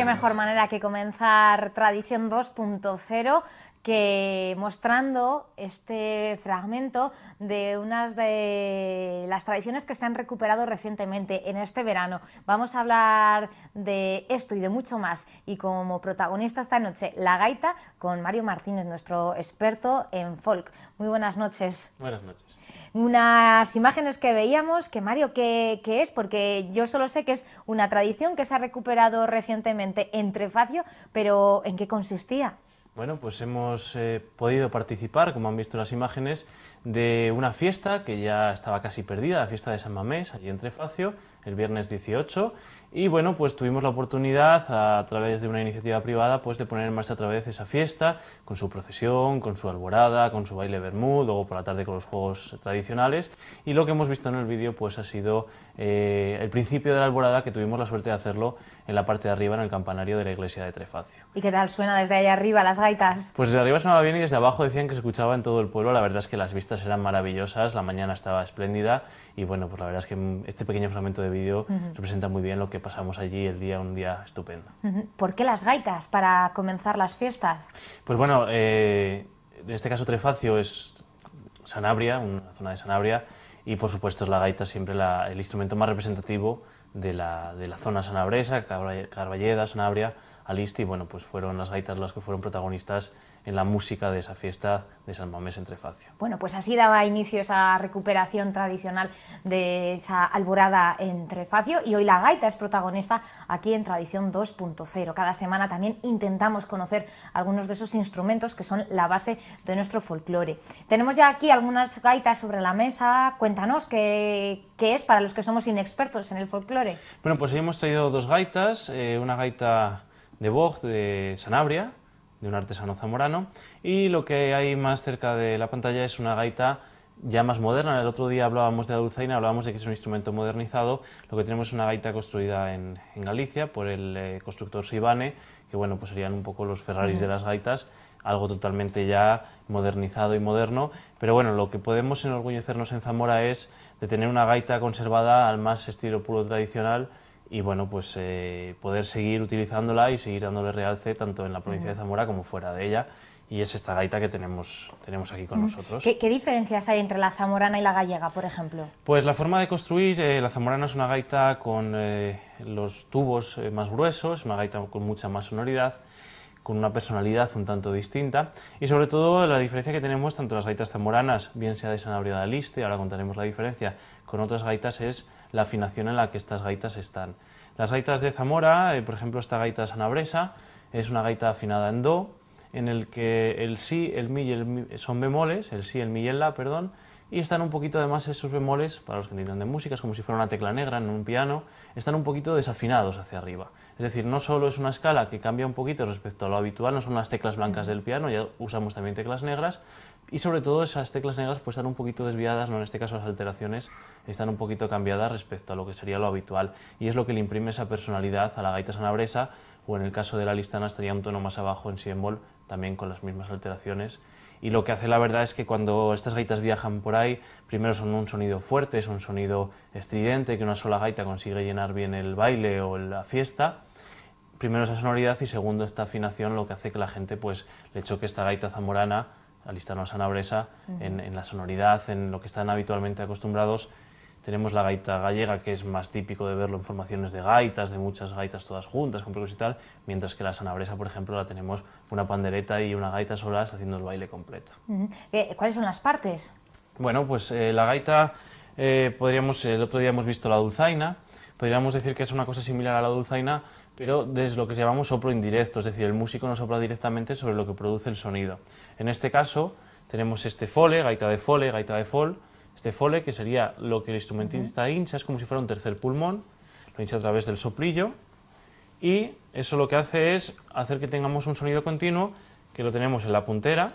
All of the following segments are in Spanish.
qué mejor manera que comenzar Tradición 2.0 que mostrando este fragmento de unas de las tradiciones que se han recuperado recientemente en este verano. Vamos a hablar de esto y de mucho más y como protagonista esta noche la gaita con Mario Martínez, nuestro experto en folk. Muy buenas noches. Buenas noches. Unas imágenes que veíamos, que Mario, ¿qué, ¿qué, es? Porque yo solo sé que es una tradición que se ha recuperado recientemente en Trefacio, pero ¿en qué consistía? Bueno, pues hemos eh, podido participar, como han visto las imágenes, de una fiesta que ya estaba casi perdida, la fiesta de San Mamés, allí en Trefacio, el viernes 18, y bueno, pues tuvimos la oportunidad a, través de una iniciativa privada pues de poner en marcha otra vez esa fiesta con su procesión, con su alborada, con su baile bermud, luego por la tarde con los juegos tradicionales y lo que hemos visto en el vídeo pues ha sido eh, el principio de la alborada que tuvimos la suerte de hacerlo en la parte de arriba en el campanario de la iglesia de Trefacio. ¿Y qué tal suena desde ahí arriba las gaitas? Pues desde arriba sonaba bien y desde abajo decían que se escuchaba en todo el pueblo, la verdad es que las vistas eran maravillosas, la mañana estaba espléndida y bueno, pues la verdad es que este pequeño fragmento de vídeo representa muy bien lo que pasamos allí el día, un día estupendo. ¿Por qué las gaitas para comenzar las fiestas? Pues bueno, eh, en este caso Trefacio es Sanabria, una zona de Sanabria, y por supuesto es la gaita siempre el instrumento más representativo de la, de la zona sanabresa, Carballeda, Sanabria, Alisti, y bueno, pues fueron las gaitas las que fueron protagonistas en la música de esa fiesta de San Mamés en Trefacio. Bueno, pues así daba inicio esa recuperación tradicional de esa alborada en Trefacio y hoy la gaita es protagonista aquí en Tradición 2.0. Cada semana también intentamos conocer algunos de esos instrumentos que son la base de nuestro folclore. Tenemos ya aquí algunas gaitas sobre la mesa, cuéntanos qué, qué es para los que somos inexpertos en el folclore. Bueno, pues hoy hemos traído dos gaitas, eh, una gaita de Bog de Sanabria, de un artesano zamorano, y lo que hay más cerca de la pantalla es una gaita ya más moderna. El otro día hablábamos de la dulzaina, hablábamos de que es un instrumento modernizado. Lo que tenemos es una gaita construida en, Galicia por el eh, constructor Sibane, que bueno, pues serían un poco los Ferraris de las gaitas, algo totalmente ya modernizado y moderno. Pero bueno, lo que podemos enorgullecernos en Zamora es de tener una gaita conservada al más estilo puro tradicional, y bueno, pues eh, poder seguir utilizándola y seguir dándole realce tanto en la provincia de Zamora como fuera de ella y es esta gaita que tenemos, tenemos aquí con nosotros. ¿Qué, diferencias hay entre la zamorana y la gallega, por ejemplo? Pues la forma de construir, eh, la zamorana es una gaita con eh, los tubos más gruesos, una gaita con mucha más sonoridad, con una personalidad un tanto distinta y sobre todo la diferencia que tenemos tanto las gaitas zamoranas, bien sea de Sanabria de Aliste, ahora contaremos la diferencia, con otras gaitas es la afinación en la que estas gaitas están. Las gaitas de Zamora, eh, por ejemplo esta gaita sanabresa, es una gaita afinada en do, en el que el si, el mi y el mi son bemoles, el si, el mi y el la, perdón, y están un poquito además esos bemoles, para los que entienden de música, es como si fuera una tecla negra en un piano, están un poquito desafinados hacia arriba. Es decir, no solo es una escala que cambia un poquito respecto a lo habitual, no son las teclas blancas del piano, ya usamos también teclas negras, y sobre todo esas teclas negras pues están un poquito desviadas, no en este caso las alteraciones están un poquito cambiadas respecto a lo que sería lo habitual. Y es lo que le imprime esa personalidad a la gaita sanabresa o en el caso de la listana estaría un tono más abajo en si también con las mismas alteraciones. Y lo que hace la verdad es que cuando estas gaitas viajan por ahí, primero son un sonido fuerte, es un sonido estridente, que una sola gaita consigue llenar bien el baile o la fiesta, primero esa sonoridad y segundo esta afinación lo que hace que la gente pues le choque esta gaita zamorana alistano sanabresa en, en la sonoridad, en lo que están habitualmente acostumbrados. Tenemos la gaita gallega, que es más típico de verlo en formaciones de gaitas, de muchas gaitas todas juntas, con percusión y tal, mientras que la sanabresa, por ejemplo, la tenemos una pandereta y una gaita solas haciendo el baile completo. Eh, ¿Cuáles son las partes? Bueno, pues eh, la gaita, eh, podríamos, el otro día hemos visto la dulzaina, podríamos decir que es una cosa similar a la dulzaina, pero desde lo que llamamos soplo indirecto, es decir, el músico no sopla directamente sobre lo que produce el sonido. En este caso tenemos este fole, gaita de fole, gaita de fol, este fole que sería lo que el instrumentista hincha, es como si fuera un tercer pulmón, lo hincha a través del soplillo y eso lo que hace es hacer que tengamos un sonido continuo que lo tenemos en la puntera,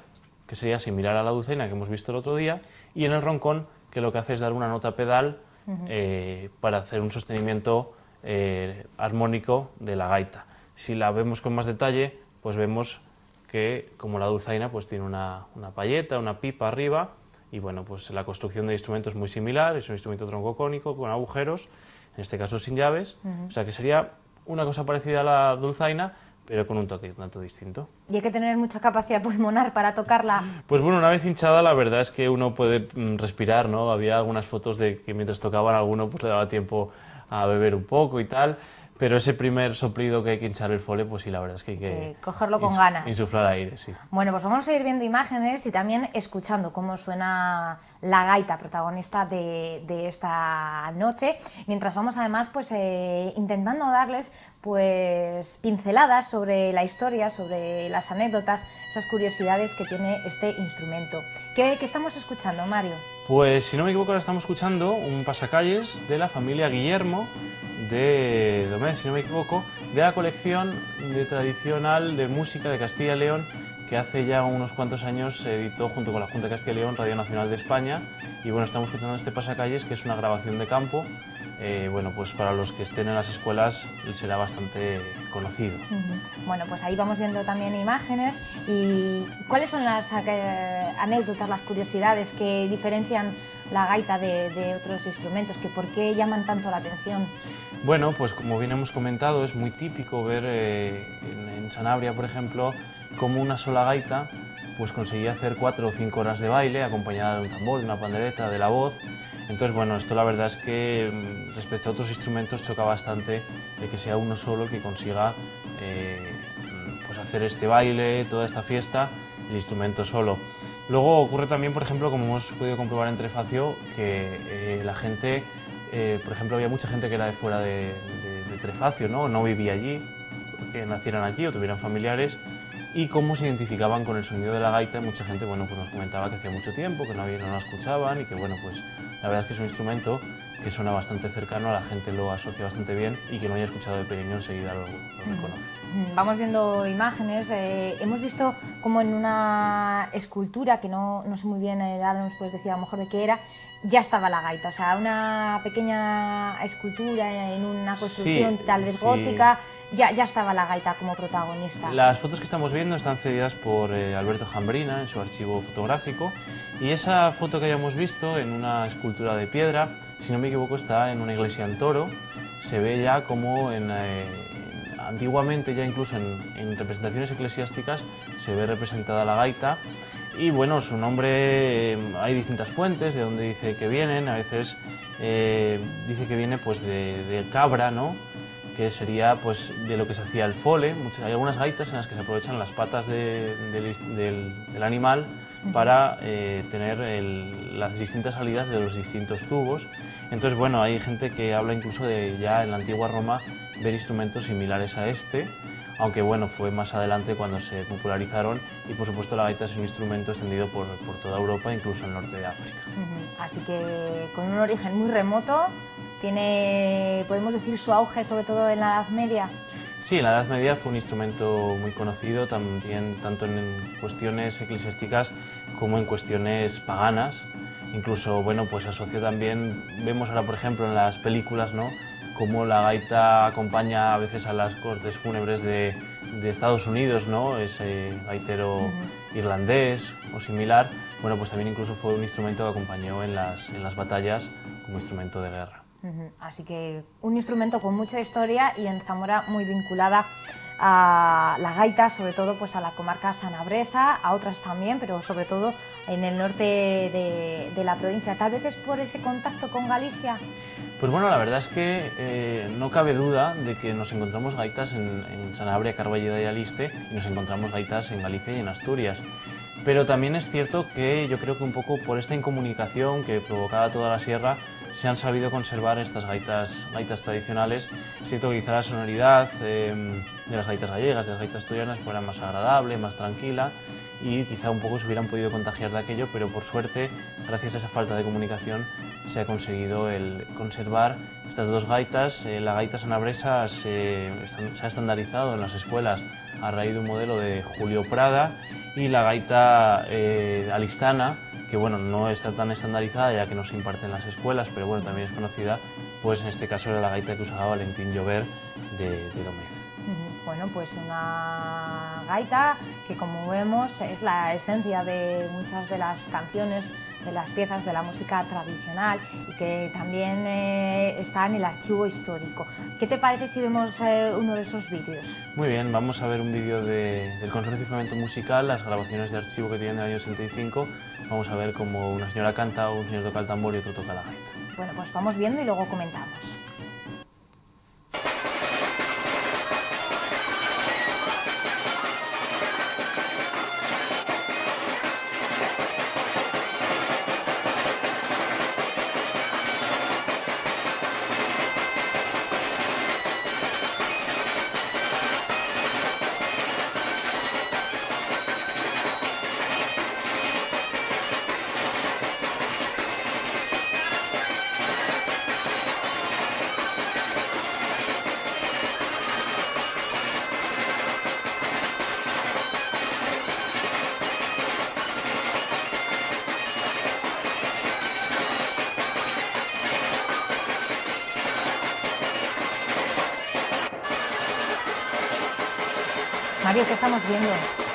que sería similar a la dulcena que hemos visto el otro día, y en el roncón, que lo que hace es dar una nota pedal eh, para hacer un sostenimiento eh, armónico de la gaita. Si la vemos con más detalle, pues vemos que como la dulzaina pues tiene una, una payeta, una pipa arriba y bueno, pues la construcción del instrumento es muy similar, es un instrumento troncocónico con agujeros, en este caso sin llaves, o sea que sería una cosa parecida a la dulzaina, pero con un toque un tanto distinto. ¿Y hay que tener mucha capacidad pulmonar para tocarla? Pues bueno, una vez hinchada la verdad es que uno puede mm, respirar, ¿no? Había algunas fotos de que mientras tocaban alguno pues le daba tiempo a beber un poco y tal, pero ese primer soplido que hay que hinchar el fole, pues sí, la verdad es que hay que... cogerlo con ganas. Insuflar aire, sí. Bueno, pues vamos a ir viendo imágenes y también escuchando cómo suena la gaita protagonista de, esta noche, mientras vamos además pues eh, intentando darles pues pinceladas sobre la historia, sobre las anécdotas, esas curiosidades que tiene este instrumento. ¿Qué, qué estamos escuchando, Mario? Pues si no me equivoco ahora estamos escuchando un pasacalles de la familia Guillermo de Domés, si no me equivoco, de la colección de tradicional de música de Castilla y León que hace ya unos cuantos años se editó junto con la Junta de Castilla y León Radio Nacional de España y bueno, estamos escuchando este pasacalles que es una grabación de campo eh, bueno, pues para los que estén en las escuelas será bastante conocido. Bueno, pues ahí vamos viendo también imágenes y ¿cuáles son las eh, anécdotas, las curiosidades que diferencian la gaita de, otros instrumentos? Que ¿Por qué llaman tanto la atención? Bueno, pues como bien hemos comentado, es muy típico ver eh, en, Sanabria, por ejemplo, como una sola gaita pues conseguía hacer cuatro o cinco horas de baile acompañada de un tambor, de una pandereta, de la voz entonces, bueno, esto la verdad es que mm, respecto a otros instrumentos choca bastante de que sea uno solo el que consiga eh, pues hacer este baile, toda esta fiesta, el instrumento solo. Luego ocurre también, por ejemplo, como hemos podido comprobar en Trefacio, que eh, la gente, eh, por ejemplo, había mucha gente que era de fuera de, Trefacio, ¿no? no vivía allí, que nacieran allí o tuvieran familiares, y cómo se identificaban con el sonido de la gaita. Mucha gente bueno, pues nos comentaba que hacía mucho tiempo, que no, había, no la escuchaban y que bueno, pues la verdad es que es un instrumento que suena bastante cercano, la gente lo asocia bastante bien y que no haya escuchado de pequeño enseguida lo, reconoce. Vamos viendo imágenes, eh, hemos visto como en una escultura, que no, no sé muy bien, eh, ahora nos puedes decir a lo mejor de qué era, ya estaba la gaita, o sea, una pequeña escultura en una construcción tal vez gótica, ya, ya estaba la gaita como protagonista. Las fotos que estamos viendo están cedidas por eh, Alberto Jambrina en su archivo fotográfico y esa foto que hayamos visto en una escultura de piedra, si no me equivoco está en una iglesia en Toro, se ve ya como en, eh, antiguamente ya incluso en, representaciones eclesiásticas se ve representada la gaita y bueno, su nombre eh, hay distintas fuentes de donde dice que vienen, a veces dice que viene pues de, de cabra, ¿no? Que sería pues, de lo que se hacía el fole. hay algunas gaitas en las que se aprovechan las patas del, animal para eh, tener las distintas salidas de los distintos tubos. Entonces, bueno, hay gente que habla incluso de ya en la antigua Roma ver instrumentos similares a este, aunque bueno, fue más adelante cuando se popularizaron y por supuesto la gaita es un instrumento extendido por, por toda Europa, incluso el norte de África. Así que con un origen muy remoto, tiene, podemos decir, su auge sobre todo en la Edad Media. Sí, en la Edad Media fue un instrumento muy conocido, también tanto en cuestiones eclesiásticas como en cuestiones paganas. Incluso, bueno, pues asoció también, vemos ahora por ejemplo en las películas, ¿no? Cómo la gaita acompaña a veces a las cortes fúnebres de, de Estados Unidos, ¿no? Ese gaitero irlandés o similar. Bueno, pues también incluso fue un instrumento que acompañó en las, en las batallas como instrumento de guerra. Así que un instrumento con mucha historia y en Zamora muy vinculada a la gaita, sobre todo pues a la comarca sanabresa, a otras también, pero sobre todo en el norte de, la provincia. Tal vez es por ese contacto con Galicia. Pues bueno, la verdad es que eh, no cabe duda de que nos encontramos gaitas en, Sanabria, Carballeda y Aliste y nos encontramos gaitas en Galicia y en Asturias. Pero también es cierto que yo creo que un poco por esta incomunicación que provocaba toda la sierra, se han sabido conservar estas gaitas, gaitas tradicionales. Es cierto que quizá la sonoridad em, de las gaitas gallegas, de las gaitas asturianas, fuera más agradable, más tranquila y quizá un poco se hubieran podido contagiar de aquello, pero por suerte, gracias a esa falta de comunicación, se ha conseguido el conservar estas dos gaitas. Eh, la gaita sanabresa se, ha estandarizado en las escuelas a raíz de un modelo de Julio Prada y la gaita eh, alistana que bueno, no está tan estandarizada ya que no se imparte en las escuelas, pero bueno, también es conocida, pues en este caso era la gaita que usaba Valentín Llover de, de Bueno, pues una gaita que como vemos es la esencia de muchas de las canciones, de las piezas de la música tradicional y que también eh, está en el archivo histórico. ¿Qué te parece si vemos eh, uno de esos vídeos? Muy bien, vamos a ver un vídeo del Consorcio de Fomento Musical, las grabaciones de archivo que tienen del año 65. Vamos a ver cómo una señora canta, un señor toca el tambor y otro toca la gaita. Bueno, pues vamos viendo y luego comentamos. ¿Qué estamos viendo?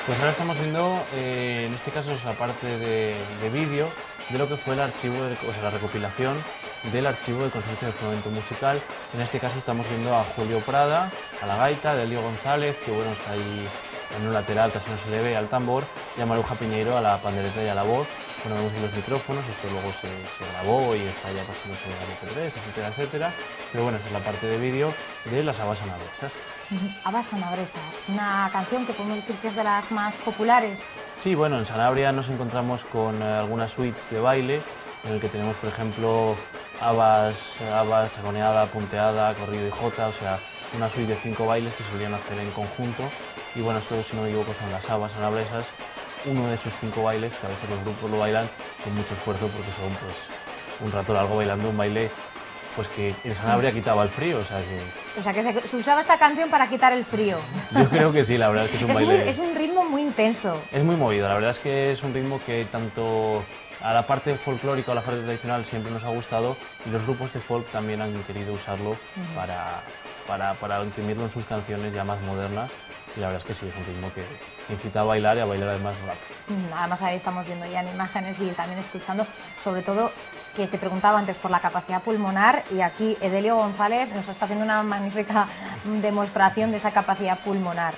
Pues ahora estamos viendo, eh, en este caso es la parte de, vídeo de lo que fue el archivo, o sea, la recopilación del archivo del Consorcio de Fomento Musical. En este caso estamos viendo a Julio Prada, a la gaita, de Elio González, que bueno, está ahí en un lateral, casi no se le ve, al tambor, y a Maruja Piñeiro a la pandereta y a la voz. Bueno, vemos los micrófonos, esto luego se, grabó y está ya pasándose a 3 etcétera, etcétera. Pero bueno, esta es la parte de vídeo de las habas anabresas. Habas Sanabresas, una canción que podemos decir que es de las más populares. Sí, bueno, en Sanabria nos encontramos con eh, algunas suites de baile, en el que tenemos, por ejemplo, habas, habas, chaconeada, punteada, corrido y jota, o sea, una suite de cinco bailes que solían hacer en conjunto. Y bueno, esto, si no me equivoco, son las habas sanabresas, uno de esos cinco bailes que a veces los grupos lo bailan con mucho esfuerzo porque son pues un rato largo bailando un baile pues que en Sanabria quitaba el frío, o sea que... O sea que se, usaba esta canción para quitar el frío. Yo creo que sí, la verdad es que es un baile... es un ritmo muy intenso. Es muy movido, la verdad es que es un ritmo que tanto a la parte folclórica o a la parte tradicional siempre nos ha gustado y los grupos de folk también han querido usarlo para, para, para imprimirlo en sus canciones ya más modernas y la verdad es que sí, es un ritmo que incita a bailar y a bailar además rápido. Además ahí estamos viendo ya en imágenes y también escuchando, sobre todo que te preguntaba antes por la capacidad pulmonar y aquí Edelio González nos está haciendo una magnífica demostración de esa capacidad pulmonar.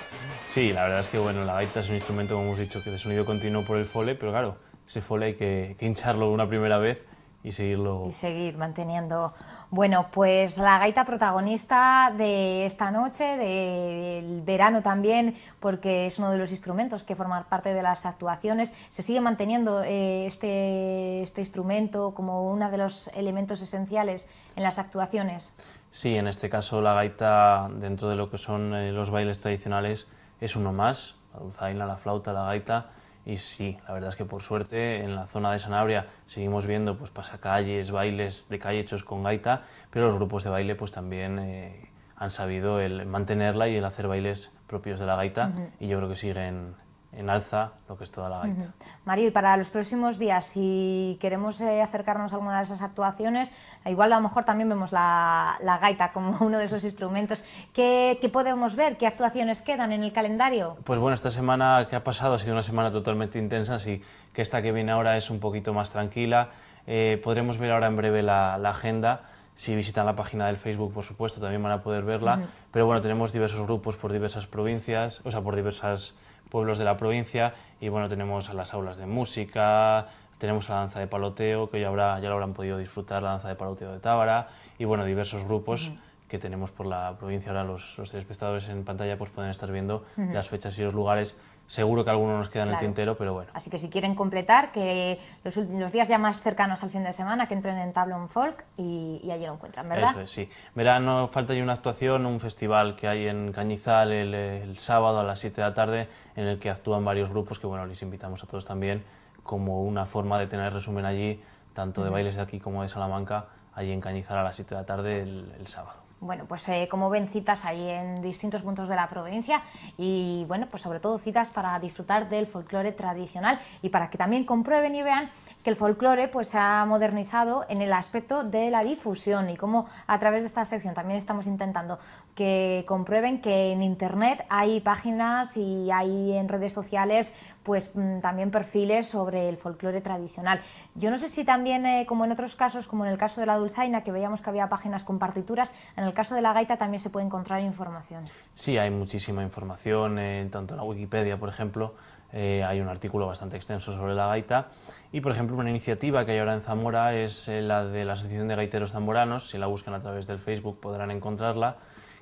Sí, la verdad es que bueno, la gaita es un instrumento, como hemos dicho, que de sonido continuo por el fole, pero claro, ese fole hay que, que hincharlo una primera vez y seguirlo... Y seguir manteniendo bueno, pues la gaita protagonista de esta noche, del verano también, porque es uno de los instrumentos que forman parte de las actuaciones. Se sigue manteniendo eh, este, este instrumento como uno de los elementos esenciales en las actuaciones. Sí, en este caso la gaita, dentro de lo que son eh, los bailes tradicionales, es uno más. La dulzaina, la flauta, la gaita y sí, la verdad es que por suerte en la zona de Sanabria seguimos viendo pues, pasacalles, bailes de calle hechos con gaita, pero los grupos de baile pues, también eh, han sabido el mantenerla y el hacer bailes propios de la gaita y yo creo que siguen en alza lo que es toda la gaita. Mario, y para los próximos días, si queremos eh, acercarnos a alguna de esas actuaciones, igual a lo mejor también vemos la, gaita como uno de esos instrumentos. ¿Qué, podemos ver? ¿Qué actuaciones quedan en el calendario? Pues bueno, esta semana que ha pasado ha sido una semana totalmente intensa, así que esta que viene ahora es un poquito más tranquila. Eh, podremos ver ahora en breve la, agenda. Si visitan la página del Facebook, por supuesto, también van a poder verla. Pero bueno, tenemos diversos grupos por diversas provincias, o sea, por diversas pueblos de la provincia y bueno, tenemos a las aulas de música, tenemos la danza de paloteo, que ya, habrá, ya lo habrán podido disfrutar, la danza de paloteo de Tábara y bueno, diversos grupos que tenemos por la provincia. Ahora los, los espectadores en pantalla pues pueden estar viendo las fechas y los lugares Seguro que algunos nos quedan en el tintero, pero bueno. Así que si quieren completar, que los, los, días ya más cercanos al fin de semana, que entren en Tablon Folk y, allí lo encuentran, ¿verdad? Eso es, sí. Verano falta ya una actuación, un festival que hay en Cañizal el, sábado a las 7 de la tarde, en el que actúan varios grupos, que bueno, les invitamos a todos también, como una forma de tener resumen allí, tanto de bailes de aquí como de Salamanca, allí en Cañizal a las 7 de la tarde el sábado bueno, pues eh, como ven citas ahí en distintos puntos de la provincia y bueno, pues sobre todo citas para disfrutar del folclore tradicional y para que también comprueben y vean que el folclore pues se ha modernizado en el aspecto de la difusión y cómo a través de esta sección también estamos intentando que comprueben que en Internet hay páginas y hay en redes sociales pues mm, también perfiles sobre el folclore tradicional. Yo no sé si también, eh, como en otros casos, como en el caso de la dulzaina, que veíamos que había páginas con partituras, en el caso de la gaita también se puede encontrar información. Sí, hay muchísima información, en tanto en la Wikipedia, por ejemplo, eh, hay un artículo bastante extenso sobre la gaita y, por ejemplo, una iniciativa que hay ahora en Zamora es eh, la de la Asociación de Gaiteros Zamoranos, si la buscan a través del Facebook podrán encontrarla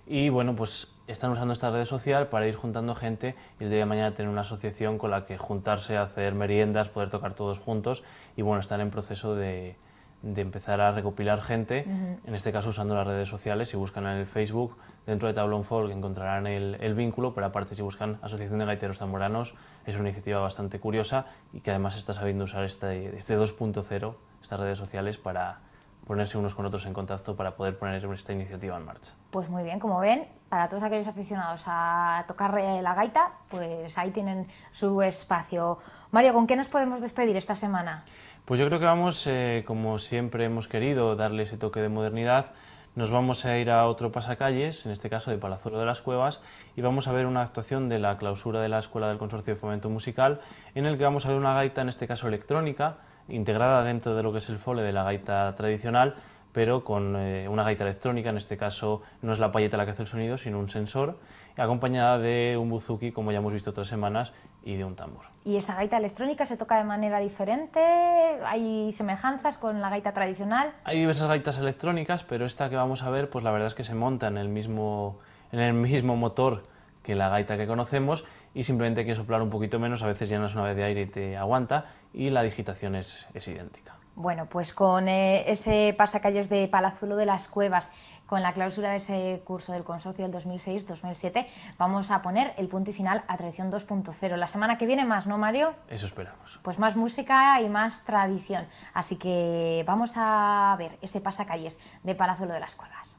y bueno, pues están usando esta red social para ir juntando gente y el día de mañana tener una asociación con la que juntarse, hacer meriendas, poder tocar todos juntos y bueno, están en proceso de, de empezar a recopilar gente, en este caso usando las redes sociales, si buscan en el Facebook, dentro de Tablón Folk encontrarán el, el, vínculo, pero aparte si buscan Asociación de Gaiteros Zamoranos, es una iniciativa bastante curiosa y que además está sabiendo usar este, este 2.0, estas redes sociales, para ponerse unos con otros en contacto para poder poner esta iniciativa en marcha. Pues muy bien, como ven, para todos aquellos aficionados a tocar eh, la gaita, pues ahí tienen su espacio. Mario, ¿con qué nos podemos despedir esta semana? Pues yo creo que vamos, eh, como siempre hemos querido, darle ese toque de modernidad. Nos vamos a ir a otro pasacalles, en este caso de Palazuelo de las Cuevas, y vamos a ver una actuación de la clausura de la Escuela del Consorcio de Fomento Musical, en el que vamos a ver una gaita, en este caso electrónica, integrada dentro de lo que es el fole de la gaita tradicional, pero con eh, una gaita electrónica, en este caso no es la payeta la que hace el sonido, sino un sensor, acompañada de un buzuki, como ya hemos visto otras semanas, y de un tambor. ¿Y esa gaita electrónica se toca de manera diferente? ¿Hay semejanzas con la gaita tradicional? Hay diversas gaitas electrónicas, pero esta que vamos a ver, pues la verdad es que se monta en el mismo, en el mismo motor que la gaita que conocemos y simplemente hay que soplar un poquito menos, a veces llenas una vez de aire y te aguanta y la digitación es, es idéntica. Bueno, pues con eh, ese pasacalles de Palazuelo de las Cuevas, con la clausura de ese curso del consorcio del 2006-2007, vamos a poner el punto y final a Tradición 2.0. La semana que viene más, ¿no, Mario? Eso esperamos. Pues más música y más tradición. Así que vamos a ver ese pasacalles de Palazuelo de las Cuevas.